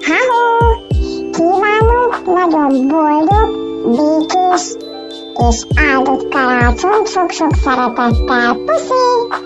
Hello! Kívánok nagyon boldog, békés és áldott karácsonyt sok-sok szeretettel. Puszi!